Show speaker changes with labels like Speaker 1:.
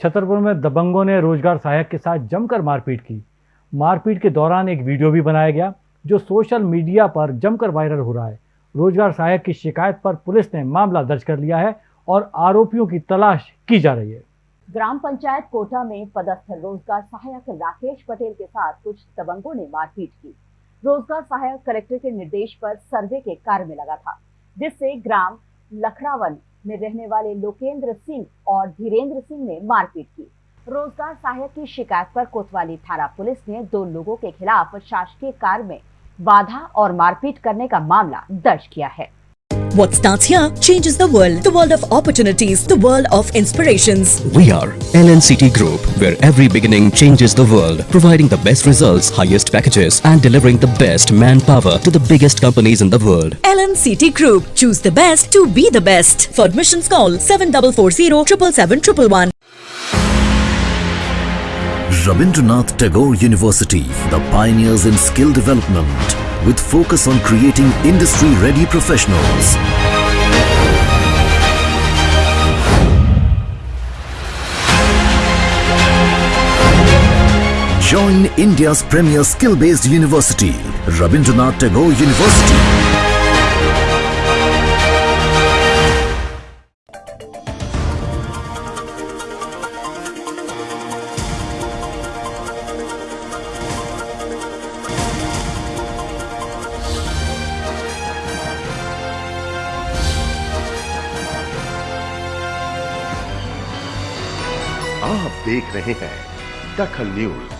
Speaker 1: छतरपुर में दबंगों ने रोज़गार सहायक के साथ जमकर मारपीट की। मारपीट के दौरान एक वीडियो भी बनाया गया, जो सोशल मीडिया पर जमकर वायरल हो रहा है। रोज़गार सहायक की शिकायत पर पुलिस ने मामला दर्ज कर लिया है और आरोपियों की तलाश की जा रही है।
Speaker 2: ग्राम पंचायत कोटा में पदस्थ रोज़गार सहायक राकेश पटेल के साथ कुछ दबंगों ने मारपीट की। रोज़गार सहायक कलेक्टर के निर्देश पर सर्वे के कार्य में लगा था, जिससे ग्राम लखड़ावन में रहने वाले लोकेंद्र सिंह और धीरेन्द्र सिंह ने मारपीट की। रोज़गार सहायक की शिकायत पर कोतवाली थाना पुलिस ने दो लोगों के खिलाफ शासकीय कार्य में बाधा और मारपीट करने का मामला दर्ज किया है।
Speaker 3: What starts here changes the world. The world of opportunities, the world of inspirations.
Speaker 4: We are LNCT Group, where every beginning changes the world, providing the best results, highest packages, and delivering the best manpower to the biggest companies in the world.
Speaker 3: LNCT Group. Choose the best to be the best. For admissions call 7440 777
Speaker 5: Rabindranath Tagore University, the pioneers in skill development, with focus on creating industry-ready professionals. Join India's premier skill-based university, Rabindranath Tagore University.
Speaker 6: आप देख रहे हैं दखल news.